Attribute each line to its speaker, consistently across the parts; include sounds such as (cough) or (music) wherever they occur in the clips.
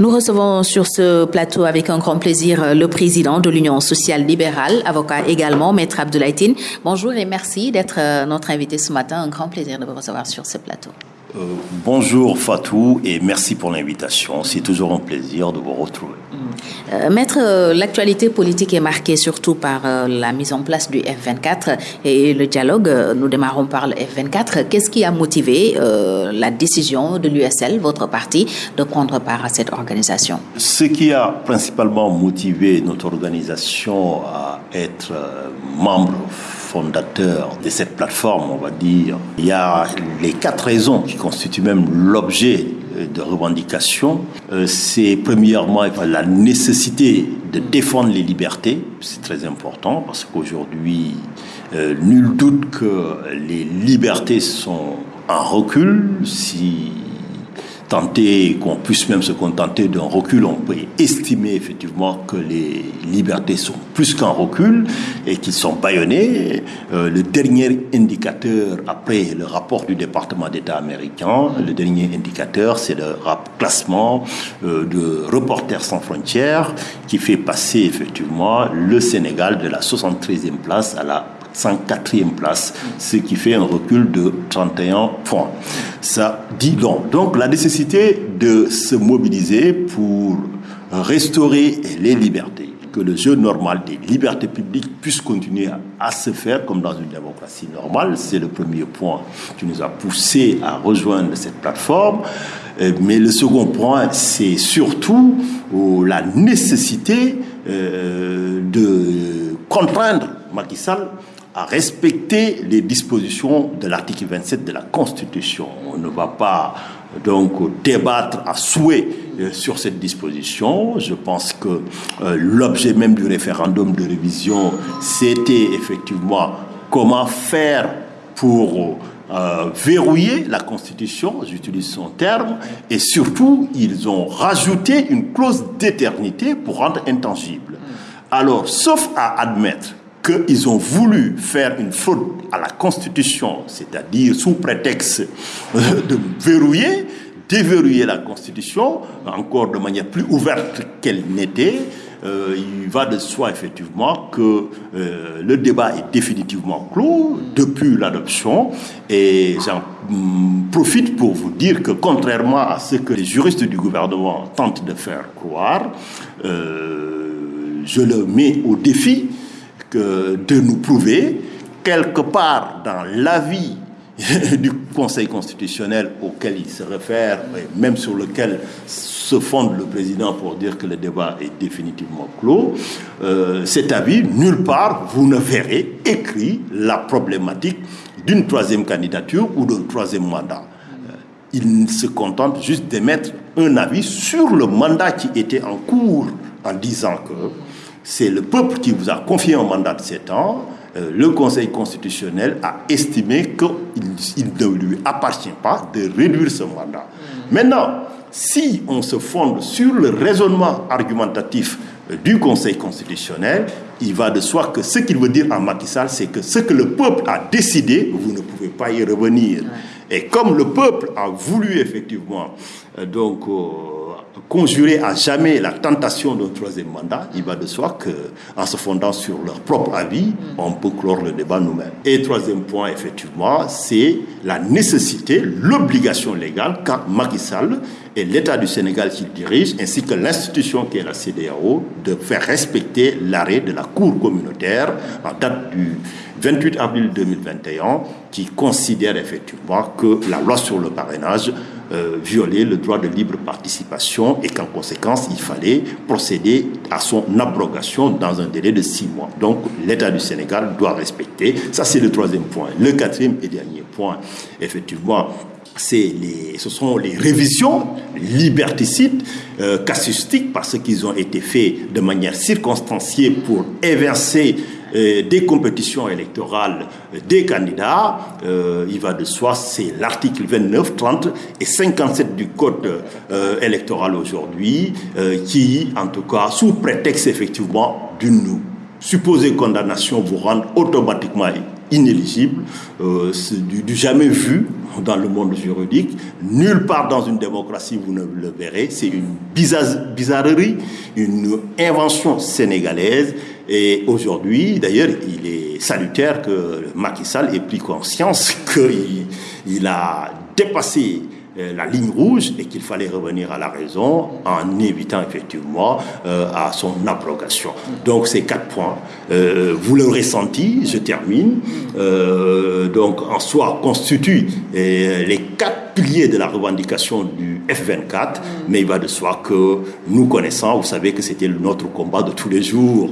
Speaker 1: Nous recevons sur ce plateau avec un grand plaisir le président de l'Union sociale libérale, avocat également, Maître Abdoulaye Bonjour et merci d'être euh, notre invité ce matin. Un grand plaisir de vous recevoir sur ce plateau.
Speaker 2: Euh, bonjour Fatou et merci pour l'invitation. C'est toujours un plaisir de vous retrouver.
Speaker 1: Euh, maître, euh, l'actualité politique est marquée surtout par la mise en place du F24 et le dialogue. Nous démarrons par le F24. Qu'est-ce qui a motivé la décision de l'USL, votre parti, de prendre part à cette organisation?
Speaker 2: Ce qui a principalement motivé notre organisation à être membre fondateur de cette plateforme, on va dire, il y a les quatre raisons qui constituent même l'objet de revendication. Euh, c'est premièrement la nécessité de défendre les libertés, c'est très important parce qu'aujourd'hui, euh, nul doute que les libertés sont en recul. Si qu'on puisse même se contenter d'un recul, on peut estimer effectivement que les libertés sont plus qu'un recul et qu'ils sont bâillonnés. Euh, le dernier indicateur, après le rapport du département d'État américain, le dernier indicateur, c'est le classement euh, de Reporters sans frontières qui fait passer effectivement le Sénégal de la 73e place à la 104e place, ce qui fait un recul de 31 points. Ça dit donc. Donc la nécessité de se mobiliser pour restaurer les libertés, que le jeu normal des libertés publiques puisse continuer à, se faire comme dans une démocratie normale, c'est le premier point qui nous a poussé à rejoindre cette plateforme. Euh, mais le second point, c'est surtout oh, la nécessité euh, de contraindre Macky Sall à respecter les dispositions de l'article 27 de la Constitution. On ne va pas donc débattre à souhait euh, sur cette disposition. Je pense que euh, l'objet même du référendum de révision, c'était effectivement comment faire pour euh, verrouiller la Constitution, j'utilise son terme, et surtout, ils ont rajouté une clause d'éternité pour rendre intangible. Alors, sauf à admettre qu'ils ont voulu faire une faute à la Constitution, c'est-à-dire sous prétexte de verrouiller, déverrouiller la Constitution, encore de manière plus ouverte qu'elle n'était, euh, il va de soi effectivement que euh, le débat est définitivement clos depuis l'adoption et j'en mm, profite pour vous dire que contrairement à ce que les juristes du gouvernement tentent de faire croire, euh, je le mets au défi de nous prouver quelque part dans l'avis (laughs) du Conseil constitutionnel auquel il se réfère, et même sur lequel se fonde le président pour dire que le débat est définitivement clos, euh, cet avis, nulle part, vous ne verrez écrit la problématique d'une troisième candidature ou d'un troisième mandat. Euh, il se contente juste d'émettre un avis sur le mandat qui était en cours en disant que c'est le peuple qui vous a confié un mandat de 7 ans. Euh, le Conseil constitutionnel a estimé qu'il ne lui appartient pas de réduire ce mandat. Maintenant, si on se fonde sur le raisonnement argumentatif euh, du Conseil constitutionnel, il va de soi que ce qu'il veut dire en Macky c'est que ce que le peuple a décidé, vous ne pouvez pas y revenir. Et comme le peuple a voulu effectivement, euh, donc conjurer à jamais la tentation d'un troisième mandat, il va de soi qu'en se fondant sur leur propre avis, on peut clore le débat nous-mêmes. Et troisième point, effectivement, c'est la nécessité, l'obligation légale qu'a Macky et l'État du Sénégal qu'il dirige, ainsi que l'institution qui est la CDAO, de faire respecter l'arrêt de la Cour communautaire en date du 28 avril 2021, qui considère effectivement que la loi sur le parrainage euh, violait le droit de libre participation et qu'en conséquence, il fallait procéder à son abrogation dans un délai de six mois. Donc, l'État du Sénégal doit respecter. Ça, c'est le troisième point. Le quatrième et dernier point, effectivement, les, ce sont les révisions liberticides, euh, casuistiques, parce qu'ils ont été faits de manière circonstanciée pour évincer des compétitions électorales euh, des candidats. Euh, il va de soi, c'est l'article 29, 30 et 57 du Code électoral aujourd'hui, qui, en tout cas, sous prétexte effectivement d'une supposée condamnation, vous rend automatiquement inéligible, euh, du, jamais vu dans le monde juridique. Nulle part dans une démocratie, vous ne le verrez. C'est une bizarrerie, une invention sénégalaise. Et aujourd'hui, d'ailleurs, il est salutaire que Macky Sall ait pris conscience (laughs) qu'il il a dépassé la ligne rouge et qu'il fallait revenir à la raison en évitant effectivement euh, à son abrogation. Donc ces quatre points, euh, vous le ressenti, je termine, donc en soi constituent les quatre piliers de la revendication du F24, mais il va de soi que nous connaissons, vous savez que c'était notre combat de tous les jours.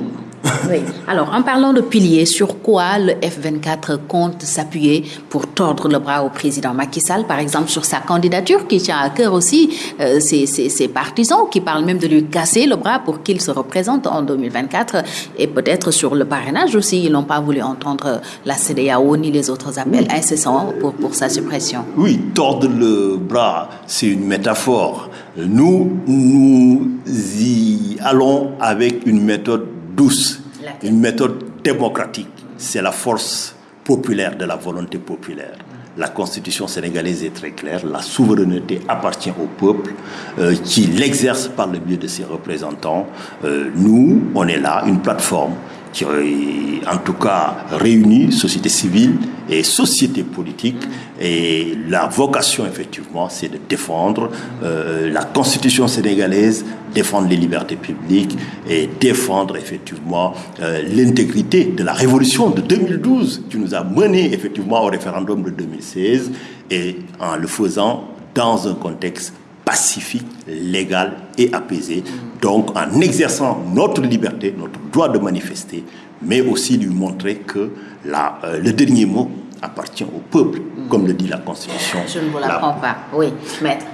Speaker 1: Oui. Alors, en parlant de piliers, sur quoi le F24 compte s'appuyer pour tordre le bras au président Macky Sall, par exemple sur sa candidature qui tient à cœur aussi euh, ses, partisans, qui parlent même de lui casser le bras pour qu'il se représente en 2024, et peut-être sur le parrainage aussi. Ils n'ont pas voulu entendre la CDAO ni les autres appels incessants pour, pour sa suppression.
Speaker 2: Oui, tordre le bras, c'est une métaphore. Nous, nous y allons avec une méthode douce, une méthode démocratique. C'est la force populaire de la volonté populaire. La constitution sénégalaise est très claire, la souveraineté appartient au peuple euh, qui l'exerce par le biais de ses représentants. Euh, nous, on est là, une plateforme qui, en tout cas, réunit société civile et société politique. Et la vocation, effectivement, c'est de défendre euh, la constitution sénégalaise, défendre les libertés publiques et défendre, effectivement, euh, l'intégrité de la révolution de 2012 qui nous a mené, effectivement, au référendum de 2016 et en le faisant dans un contexte pacifique, légal et apaisé. Donc en exerçant notre liberté, notre droit de manifester, mais aussi lui montrer que la, euh, le dernier mot appartient au peuple, comme le dit la Constitution.
Speaker 1: Je ne vous l'apprends pas, oui, maître.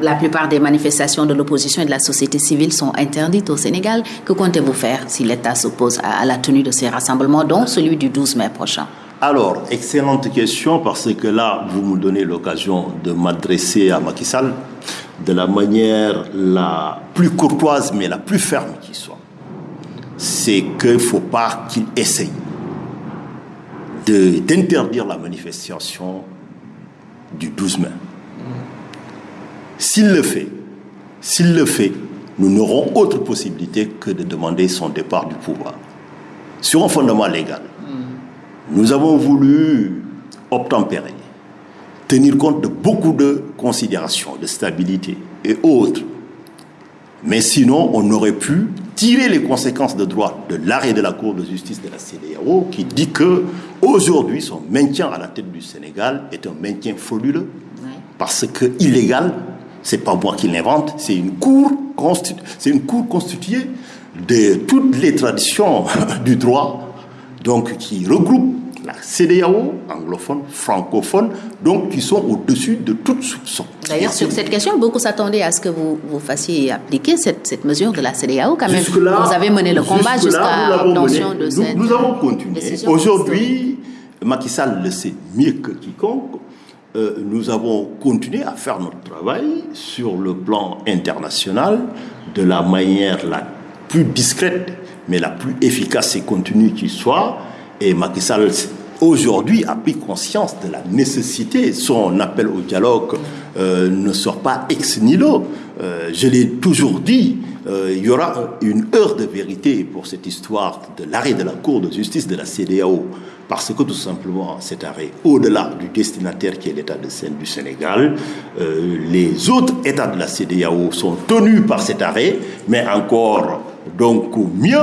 Speaker 1: La plupart des manifestations de l'opposition et de la société civile sont interdites au Sénégal. Que comptez-vous faire si l'État s'oppose à, la tenue de ces rassemblements, dont celui du 12 mai prochain?
Speaker 2: Alors, excellente question parce que là, vous me donnez l'occasion de m'adresser à Macky Sall de la manière la plus courtoise mais la plus ferme qui soit. C'est qu'il ne faut pas qu'il essaye d'interdire la manifestation du 12 mai. S'il le fait, s'il le fait, nous n'aurons autre possibilité que de demander son départ du pouvoir. Sur un fondement légal, nous avons voulu obtempérer tenir compte de beaucoup de considérations, de stabilité et autres. Mais sinon, on aurait pu tirer les conséquences de droit de l'arrêt de la Cour de justice de la CDAO qui dit que aujourd'hui son maintien à la tête du Sénégal est un maintien frauduleux parce que illégal, c'est pas moi qui l'invente, c'est une cour c'est une cour constituée de toutes les traditions (laughs) du droit donc qui regroupe la CDAO, anglophone, francophone, donc qui sont au-dessus de toute soupçon.
Speaker 1: D'ailleurs, sur cette question, beaucoup s'attendaient à ce que vous, vous fassiez appliquer cette, cette mesure de la CDAO quand même. vous avez mené le combat jusqu'à l'obtention de
Speaker 2: cette Nous avons continué. Aujourd'hui, Macky Sall le sait mieux que quiconque. Euh, nous avons continué à faire notre travail sur le plan international de la manière la plus discrète, mais la plus efficace et continue qui soit et Macky Sall, aujourd'hui, a pris conscience de la nécessité. Son appel au dialogue euh, ne sort pas ex nihilo. Euh, je l'ai toujours dit, euh, il y aura une heure de vérité pour cette histoire de l'arrêt de la Cour de justice de la CDAO. Parce que tout simplement, cet arrêt, au-delà du destinataire qui est l'État de Seine du Sénégal, les autres États de la CDAO sont tenus par cet arrêt, mais encore, donc mieux,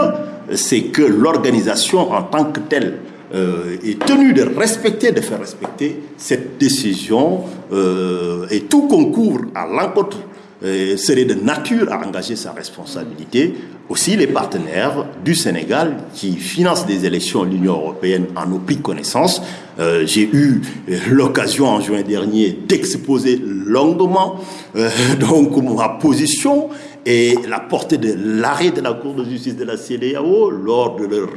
Speaker 2: c'est que l'organisation en tant que telle euh, est tenue de respecter, de faire respecter cette décision euh, et tout concours à l'encontre euh, serait de nature à engager sa responsabilité. Aussi les partenaires du Sénégal qui financent des élections l'Union européenne en ont pris connaissance. J'ai eu l'occasion en juin dernier d'exposer longuement (laughs) donc ma position et la portée de l'arrêt de la Cour de justice de la CDAO lors de leur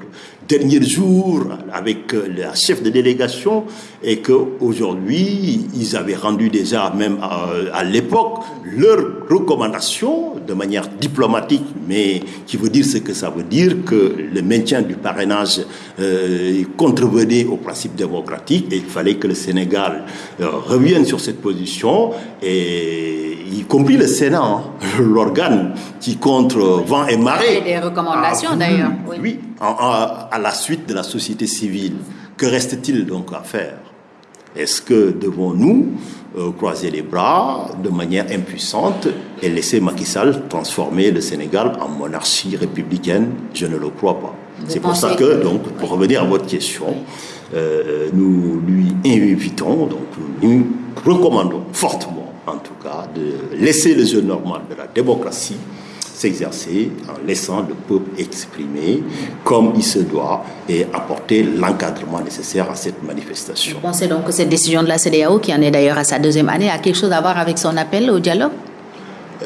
Speaker 2: derniers jours avec euh, la chef de délégation et qu'aujourd'hui, ils avaient rendu déjà, même à, l'époque, leurs recommandations de manière diplomatique, mais qui veut dire ce que ça veut dire, que le maintien du parrainage euh, contrevenait au principe démocratique et il fallait que le Sénégal euh, revienne sur cette position et y compris le Sénat, hein, (laughs) l'organe qui contre vent et marée.
Speaker 1: des recommandations d'ailleurs.
Speaker 2: Oui, à la suite de la société civile. Que reste-t-il donc à faire? Est-ce que devons-nous euh, croiser les bras de manière impuissante et laisser Macky Sall transformer le Sénégal en monarchie républicaine? Je ne le crois pas. C'est pour ça que, donc, pour revenir à votre question, euh, nous lui invitons, donc nous recommandons fortement en tout cas, de laisser le jeu normal de la démocratie s'exercer en laissant le peuple exprimer comme il se doit et apporter l'encadrement nécessaire à cette manifestation.
Speaker 1: Vous pensez donc que cette décision de la CDAO, qui en est d'ailleurs à sa deuxième année, a quelque chose à voir avec son appel au dialogue?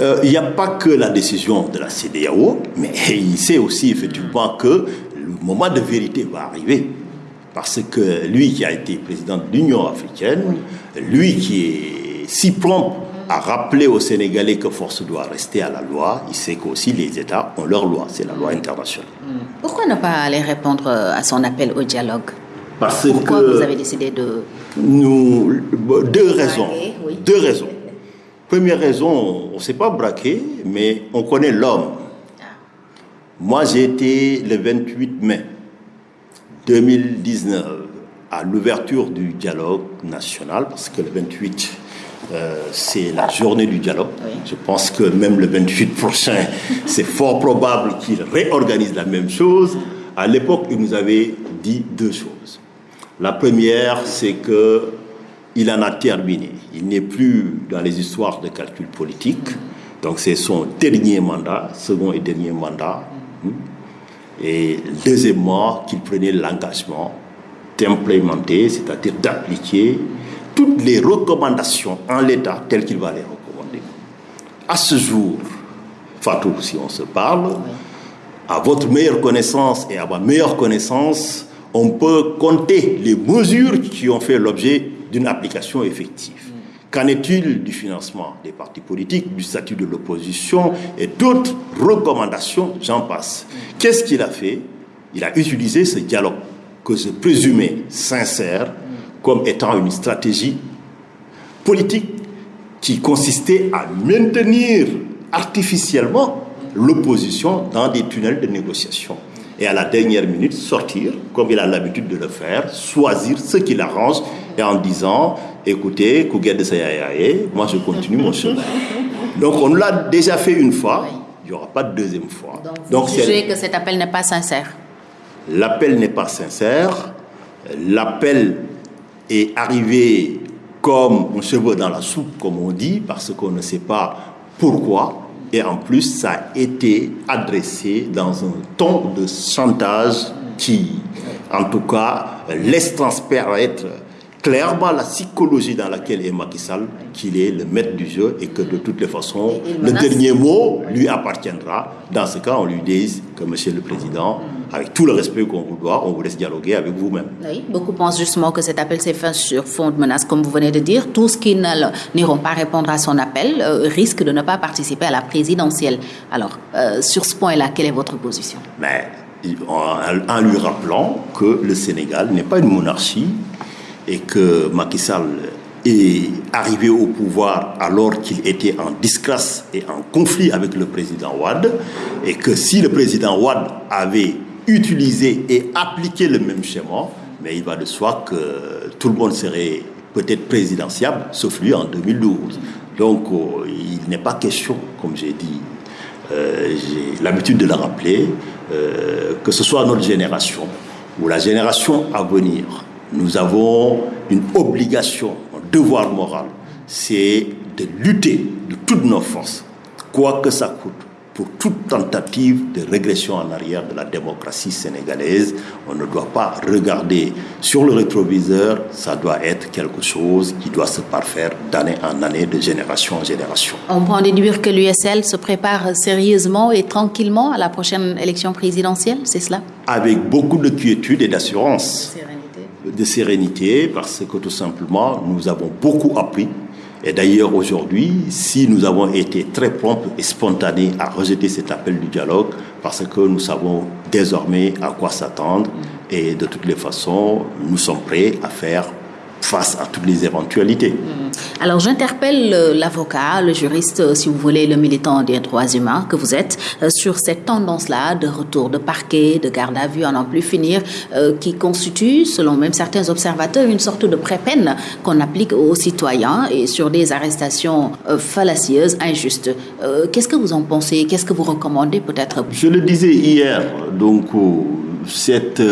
Speaker 2: Euh, il n'y a pas que la décision de la CDAO, mais (laughs) il sait aussi effectivement que le moment de vérité va arriver. Parce que lui qui a été président de l'Union africaine, lui qui est si prompt à rappeler aux Sénégalais que force doit rester à la loi, il sait qu'aussi les États ont leur loi, c'est la loi internationale. Hmm.
Speaker 1: Pourquoi ne pas aller répondre à son appel au dialogue?
Speaker 2: Parce
Speaker 1: Pourquoi vous avez décidé de...
Speaker 2: Nous, deux raisons. Deux raisons. Première raison, on ne s'est pas braqué, mais on connaît l'homme. Ah. Moi, j'ai été le 28 mai 2019 à l'ouverture du dialogue national, parce que le 28 euh, c'est la journée du dialogue. Je pense que même le 28 prochain, (laughs) c'est fort probable qu'il réorganise la même chose. À l'époque, il nous avait dit deux choses. La première, c'est que il en a terminé. Il n'est plus dans les histoires de calcul politique. Donc c'est son dernier mandat, second et dernier mandat. Et deuxièmement, qu'il prenait l'engagement d'implémenter, c'est-à-dire d'appliquer toutes les recommandations en l'état telles qu'il va les recommander. À ce jour, Fatou, si on se parle, à votre meilleure connaissance et à ma meilleure connaissance, on peut compter les mesures qui ont fait l'objet d'une application effective. Qu'en est-il du financement des partis politiques, du statut de l'opposition et d'autres recommandations, j'en passe. Qu'est-ce qu'il a fait? Il a utilisé ce dialogue que je présumais sincère, comme étant une stratégie politique qui consistait à maintenir artificiellement l'opposition dans des tunnels de négociation. Et à la dernière minute, sortir, comme il a l'habitude de le faire, choisir ce qui l'arrange, et en disant, écoutez, de moi je continue mon chemin. Donc on l'a déjà fait une fois, il n'y aura pas de deuxième fois.
Speaker 1: Donc vous jugez que cet appel n'est pas sincère
Speaker 2: L'appel n'est pas sincère. L'appel est arrivé comme un cheveu dans la soupe, comme on dit, parce qu'on ne sait pas pourquoi. Et en plus, ça a été adressé dans un ton de chantage qui, en tout cas, laisse transparaître clairement la psychologie dans laquelle est Macky Sall, qu'il est le maître du jeu et que de toutes les façons, le dernier mot lui appartiendra. Dans ce cas, on lui dit que Monsieur le Président, avec tout le respect qu'on vous doit, on vous laisse dialoguer avec vous-même.
Speaker 1: Oui, beaucoup pensent justement que cet appel s'est fait sur fond de menace, comme vous venez de dire. Tous qui n'iront pas répondre à son appel euh, risquent de ne pas participer à la présidentielle. Alors, euh, sur ce point-là, quelle est votre position?
Speaker 2: Mais en lui rappelant que le Sénégal n'est pas une monarchie et que Macky Sall est arrivé au pouvoir alors qu'il était en disgrâce et en conflit avec le président Ouad, et que si le président Ouad avait utilisé et appliqué le même schéma, mais il va de soi que tout le monde serait peut-être présidentiable, sauf lui en 2012. Donc euh, il n'est pas question, comme j'ai dit, euh, j'ai l'habitude de le rappeler, euh, que ce soit notre génération ou la génération à venir, nous avons une obligation, un devoir moral, c'est de lutter de toutes nos forces, quoi que ça coûte, pour toute tentative de régression en arrière de la démocratie sénégalaise. On ne doit pas regarder sur le rétroviseur, ça doit être quelque chose qui doit se parfaire d'année en année, de génération en génération.
Speaker 1: On peut en déduire que l'USL se prépare sérieusement et tranquillement à la prochaine élection présidentielle, c'est cela?
Speaker 2: Avec beaucoup de quiétude et d'assurance. De sérénité, parce que tout simplement, nous avons beaucoup appris et d'ailleurs, aujourd'hui, si nous avons été très prompts et spontanés à rejeter cet appel du dialogue, parce que nous savons désormais à quoi s'attendre, et de toutes les façons, nous sommes prêts à faire face à toutes les éventualités. Mm.
Speaker 1: Alors j'interpelle euh, l'avocat, le juriste, euh, si vous voulez, le militant des droits humains que vous êtes, euh, sur cette tendance-là de retour de parquet, de garde à vue, à n'en plus finir, qui constitue, selon même certains observateurs, une sorte de pré-peine qu'on applique aux citoyens et sur des arrestations fallacieuses, injustes. Qu'est-ce que vous en pensez? Qu'est-ce que vous recommandez peut-être?
Speaker 2: Je le disais hier, donc cette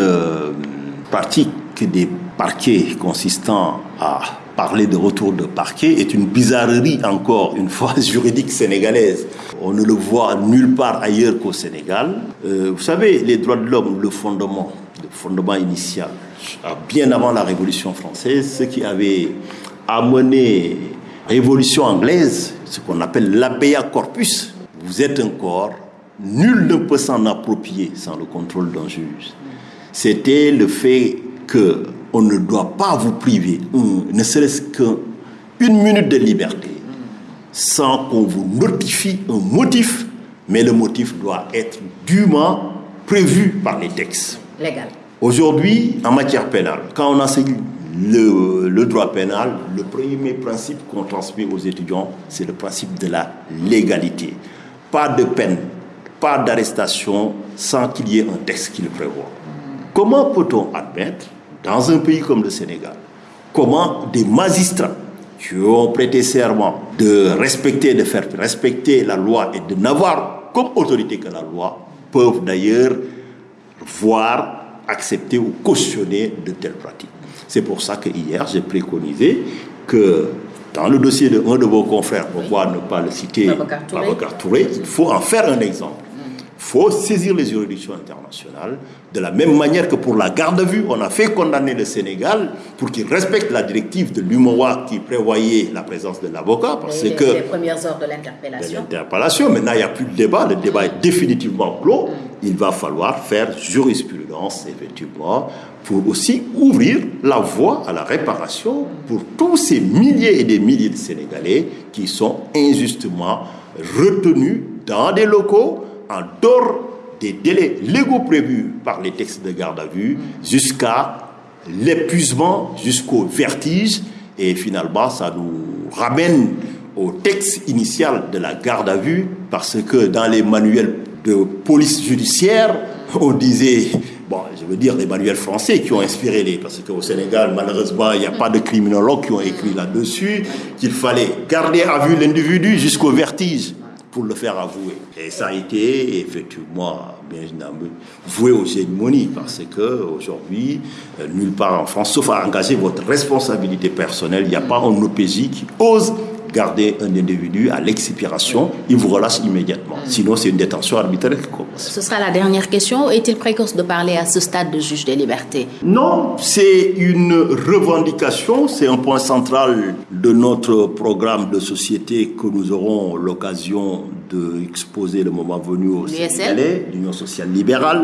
Speaker 2: pratique des parquet consistant à parler de retour de parquet est une bizarrerie encore une fois (laughs) juridique sénégalaise. On ne le voit nulle part ailleurs qu'au Sénégal. Euh, vous savez, les droits de l'homme, le fondement, le fondement initial, bien avant la Révolution française, ce qui avait amené révolution anglaise, ce qu'on appelle l'abea corpus. Vous êtes un corps, nul ne peut s'en approprier sans le contrôle d'un juge. C'était le fait que on ne doit pas vous priver, ne serait-ce qu'une minute de liberté, sans qu'on vous notifie un motif, mais le motif doit être dûment prévu par les textes.
Speaker 1: Légal.
Speaker 2: Aujourd'hui, en matière pénale, quand on enseigne le, le droit pénal, le premier principe qu'on transmet aux étudiants, c'est le principe de la légalité. Pas de peine, pas d'arrestation sans qu'il y ait un texte qui le prévoit. Comment peut-on admettre dans un pays comme le Sénégal, comment des magistrats qui ont prêté serment de respecter, de faire respecter la loi et de n'avoir comme autorité que la loi, peuvent d'ailleurs voir, accepter ou cautionner de telles pratiques. C'est pour ça que hier, j'ai préconisé que dans le dossier de un de vos confrères, pourquoi ne pas le citer, Babacar Touré, il faut en faire un exemple faut saisir les juridictions internationales de la même manière que pour la garde à vue, on a fait condamner le Sénégal pour qu'il respecte la directive de l'UMOA qui prévoyait la présence de l'avocat.
Speaker 1: Parce que les premières heures de l'interpellation.
Speaker 2: l'interpellation. Maintenant, il n'y a plus de débat. Le débat est définitivement clos. Il va falloir faire jurisprudence, effectivement, pour aussi ouvrir la voie à la réparation pour tous ces milliers et des milliers de Sénégalais qui sont injustement retenus dans des locaux en dehors des délais légaux prévus par les textes de garde à vue jusqu'à l'épuisement, jusqu'au vertige. Et finalement, ça nous ramène au texte initial de la garde à vue parce que dans les manuels de police judiciaire, on disait, bon, je veux dire les manuels français qui ont inspiré les, parce qu'au Sénégal, malheureusement, il n'y a pas de criminologues qui ont écrit là-dessus, qu'il fallait garder à vue l'individu jusqu'au vertige pour le faire avouer. Et ça a été effectivement bien voué aux cérémonies parce que aujourd'hui, euh, nulle part en France, sauf à engager votre responsabilité personnelle, il n'y a pas un OPJ qui ose garder un individu à l'expiration, il vous relâche immédiatement. Sinon, c'est une détention arbitraire qui commence.
Speaker 1: Ce sera la dernière question. Est-il précoce de parler à ce stade de juge des libertés?
Speaker 2: Non, c'est une revendication, c'est un point central de notre programme de société que nous aurons l'occasion d'exposer le moment venu au Sénégalais, l'Union sociale libérale.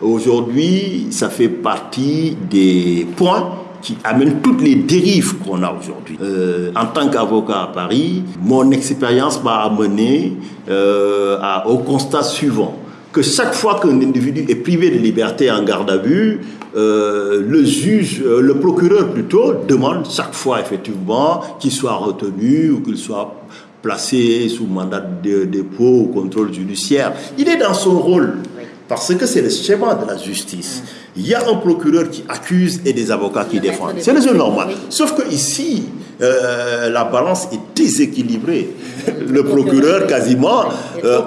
Speaker 2: Aujourd'hui, ça fait partie des points qui amène toutes les dérives qu'on a aujourd'hui. Euh, en tant qu'avocat à Paris, mon expérience m'a amené euh, au constat suivant que chaque fois qu'un individu est privé de liberté en garde à vue, euh, le juge, le procureur plutôt, demande chaque fois effectivement qu'il soit retenu ou qu'il soit placé sous mandat de dépôt ou contrôle judiciaire. Il est dans son rôle parce que c'est le schéma de la justice. Il y a un procureur qui accuse et des avocats qui défendent. C'est le jeu normal. Sauf que ici, euh, la balance est déséquilibrée. Le procureur, quasiment, euh,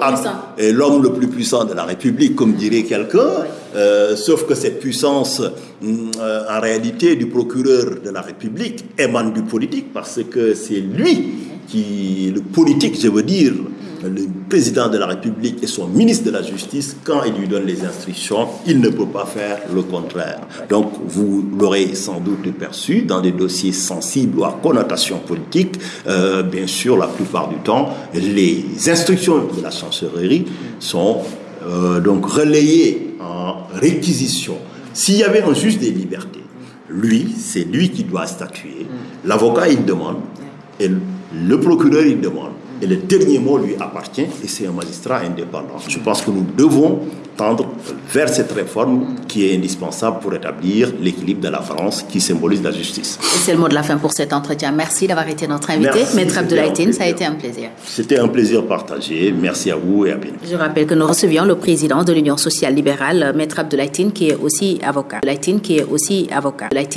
Speaker 2: est l'homme le plus puissant de la République, comme dirait quelqu'un. Euh, sauf que cette puissance, mm, en réalité, du procureur de la République émane du politique, parce que c'est lui qui, le politique, je veux dire, le président de la République et son ministre de la Justice, quand il lui donne les instructions, il ne peut pas faire le contraire. Donc, vous l'aurez sans doute perçu dans des dossiers sensibles ou à connotation politique, euh, bien sûr, la plupart du temps, les instructions de la chancellerie sont euh, donc relayées en réquisition. S'il y avait un juge des libertés, lui, c'est lui qui doit statuer. L'avocat, il demande, et le procureur, il demande. Et le dernier mot lui appartient et c'est un magistrat indépendant. Je pense que nous devons tendre vers cette réforme qui est indispensable pour établir l'équilibre de la France qui symbolise la justice.
Speaker 1: c'est le mot de la fin pour cet entretien. Merci d'avoir été notre invité. Maître Abdoulaye ça a été un plaisir.
Speaker 2: C'était un plaisir partagé. Merci à vous et à bientôt.
Speaker 1: Je rappelle que nous recevions le président de l'Union sociale libérale, Maître Abdoulaye qui est aussi avocat. qui est aussi avocat.